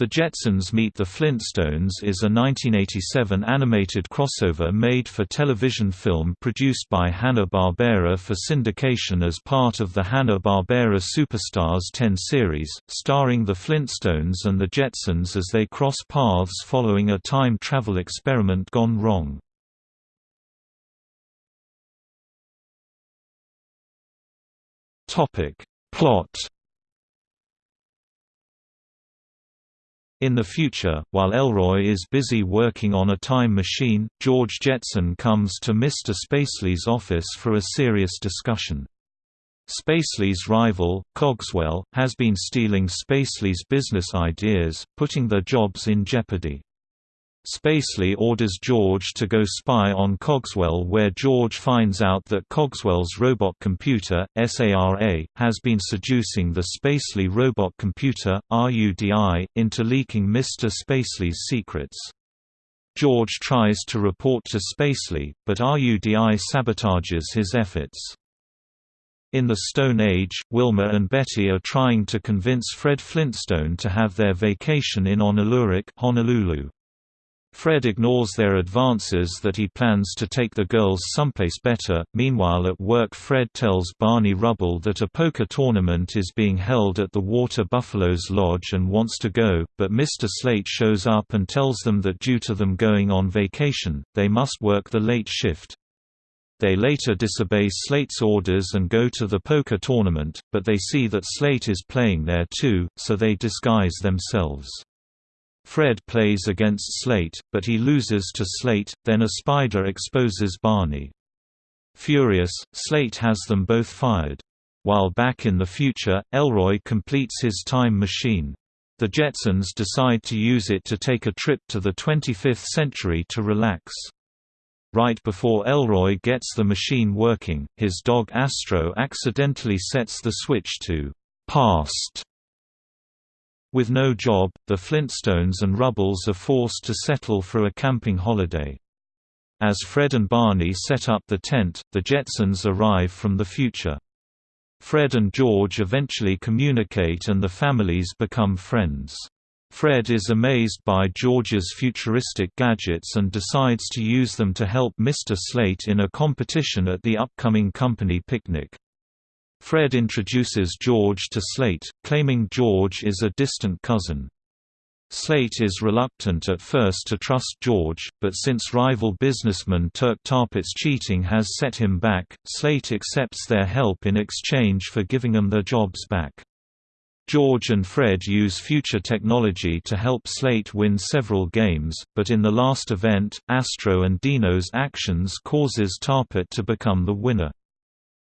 The Jetsons Meet the Flintstones is a 1987 animated crossover made-for-television film produced by Hanna-Barbera for syndication as part of the Hanna-Barbera Superstars 10 series, starring the Flintstones and the Jetsons as they cross paths following a time travel experiment gone wrong. Plot In the future, while Elroy is busy working on a time machine, George Jetson comes to Mr. Spacely's office for a serious discussion. Spacely's rival, Cogswell, has been stealing Spacely's business ideas, putting their jobs in jeopardy. Spacely orders George to go spy on Cogswell where George finds out that Cogswell's robot computer, SARA, has been seducing the Spacely robot computer, RUDI, into leaking Mr. Spacely's secrets. George tries to report to Spacely, but RUDI sabotages his efforts. In the Stone Age, Wilma and Betty are trying to convince Fred Flintstone to have their vacation in Honolulu. Fred ignores their advances that he plans to take the girls someplace better. Meanwhile, at work, Fred tells Barney Rubble that a poker tournament is being held at the Water Buffaloes Lodge and wants to go, but Mr. Slate shows up and tells them that due to them going on vacation, they must work the late shift. They later disobey Slate's orders and go to the poker tournament, but they see that Slate is playing there too, so they disguise themselves. Fred plays against Slate, but he loses to Slate, then a spider exposes Barney. Furious, Slate has them both fired. While back in the future, Elroy completes his time machine. The Jetsons decide to use it to take a trip to the 25th century to relax. Right before Elroy gets the machine working, his dog Astro accidentally sets the switch to «past» With no job, the Flintstones and Rubbles are forced to settle for a camping holiday. As Fred and Barney set up the tent, the Jetsons arrive from the future. Fred and George eventually communicate and the families become friends. Fred is amazed by George's futuristic gadgets and decides to use them to help Mr. Slate in a competition at the upcoming company picnic. Fred introduces George to Slate, claiming George is a distant cousin. Slate is reluctant at first to trust George, but since rival businessman Turk Tarpit's cheating has set him back, Slate accepts their help in exchange for giving them their jobs back. George and Fred use future technology to help Slate win several games, but in the last event, Astro and Dino's actions causes Tarpit to become the winner.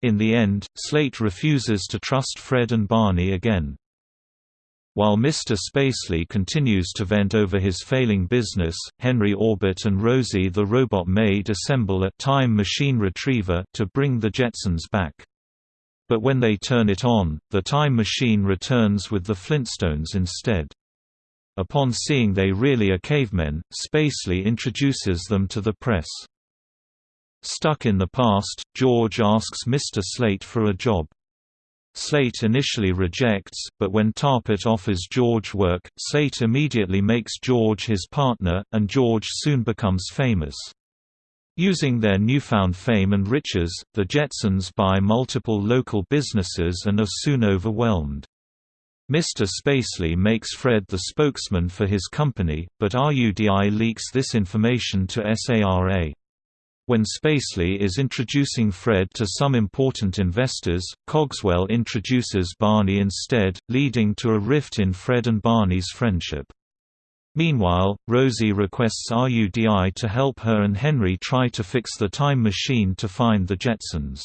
In the end, Slate refuses to trust Fred and Barney again. While Mr. Spacely continues to vent over his failing business, Henry Orbit and Rosie the robot maid assemble a time machine retriever to bring the Jetsons back. But when they turn it on, the time machine returns with the Flintstones instead. Upon seeing they really are cavemen, Spacely introduces them to the press. Stuck in the past, George asks Mr. Slate for a job. Slate initially rejects, but when Tarpit offers George work, Slate immediately makes George his partner, and George soon becomes famous. Using their newfound fame and riches, the Jetsons buy multiple local businesses and are soon overwhelmed. Mr. Spacely makes Fred the spokesman for his company, but RUDI leaks this information to SARA. When Spacely is introducing Fred to some important investors, Cogswell introduces Barney instead, leading to a rift in Fred and Barney's friendship. Meanwhile, Rosie requests RUDI to help her and Henry try to fix the time machine to find the Jetsons.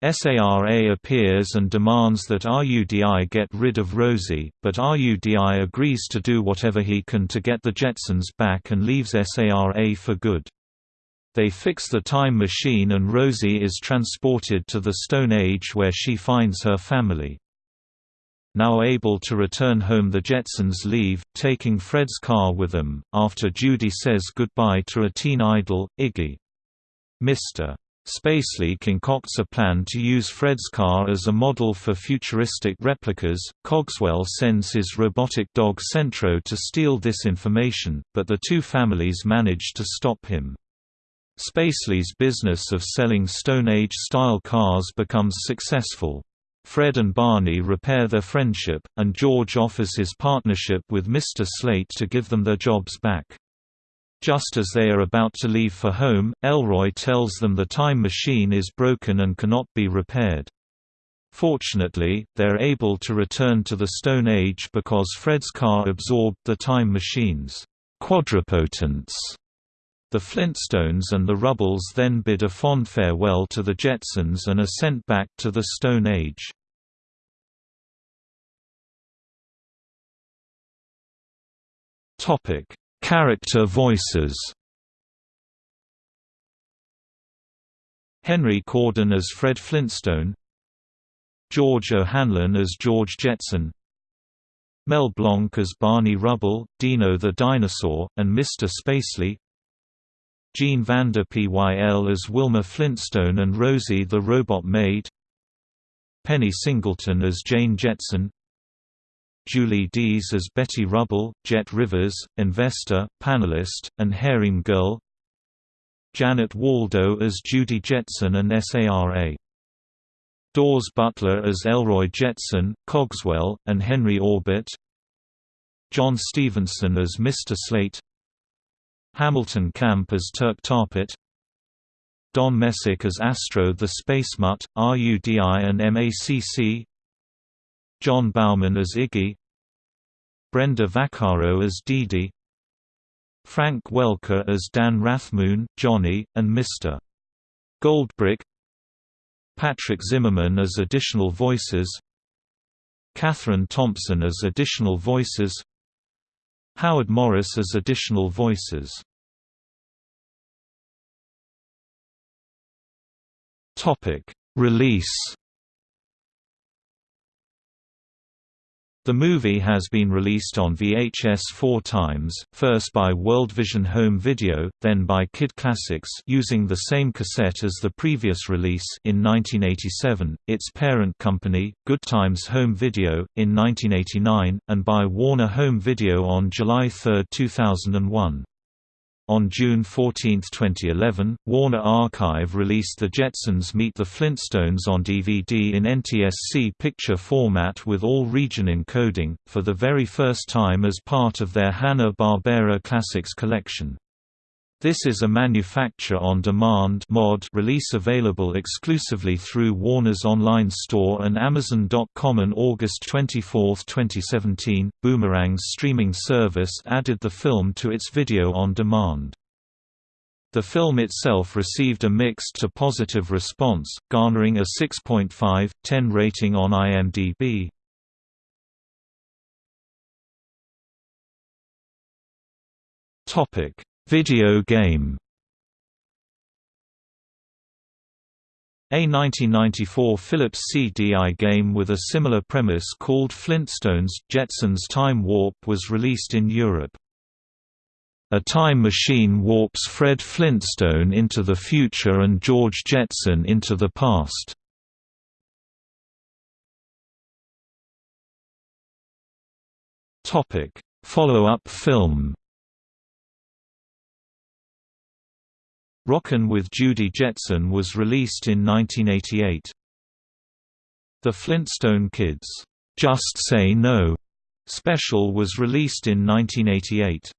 SARA appears and demands that RUDI get rid of Rosie, but RUDI agrees to do whatever he can to get the Jetsons back and leaves SARA for good. They fix the time machine and Rosie is transported to the Stone Age where she finds her family. Now able to return home the Jetsons leave, taking Fred's car with them, after Judy says goodbye to a teen idol, Iggy. Mr. Spacely concocts a plan to use Fred's car as a model for futuristic replicas. Cogswell sends his robotic dog Centro to steal this information, but the two families manage to stop him. Spacely's business of selling Stone Age-style cars becomes successful. Fred and Barney repair their friendship, and George offers his partnership with Mr. Slate to give them their jobs back. Just as they are about to leave for home, Elroy tells them the time machine is broken and cannot be repaired. Fortunately, they are able to return to the Stone Age because Fred's car absorbed the time machine's quadrupotence. The Flintstones and the Rubbles then bid a fond farewell to the Jetsons and are sent back to the Stone Age. Topic: Character voices Henry Corden as Fred Flintstone George O'Hanlon as George Jetson Mel Blanc as Barney Rubble, Dino the Dinosaur, and Mr. Spacely Jean Vander Pyl as Wilma Flintstone and Rosie the Robot Maid Penny Singleton as Jane Jetson Julie Dees as Betty Rubble, Jet Rivers, investor, panelist, and harem girl Janet Waldo as Judy Jetson and SARA Daws Butler as Elroy Jetson, Cogswell, and Henry Orbit John Stevenson as Mr. Slate Hamilton Camp as Turk Tarpit. Don Messick as Astro the Space Mutt, RUDI and MACC Jon Bauman as Iggy. Brenda Vaccaro as Dee Dee Frank Welker as Dan Rathmoon, Johnny, and Mr. Goldbrick. Patrick Zimmerman as additional voices. Catherine Thompson as additional voices Howard Morris as additional voices. Release The movie has been released on VHS four times, first by World Vision Home Video, then by Kid Classics using the same cassette as the previous release in 1987, its parent company, Good Times Home Video, in 1989, and by Warner Home Video on July 3, 2001. On June 14, 2011, Warner Archive released The Jetsons Meet the Flintstones on DVD in NTSC picture format with all region encoding, for the very first time as part of their Hanna-Barbera Classics collection. This is a manufacture-on-demand mod release available exclusively through Warner's online store and Amazon.com. On August 24, 2017, Boomerang's streaming service added the film to its video on demand. The film itself received a mixed to positive response, garnering a 6.5/10 rating on IMDb. Topic Video game A 1994 Philips CDI game with a similar premise called Flintstones – Jetsons Time Warp was released in Europe. A time machine warps Fred Flintstone into the future and George Jetson into the past. Follow-up film Rockin' with Judy Jetson was released in 1988. The Flintstone Kids, "'Just Say No' special was released in 1988.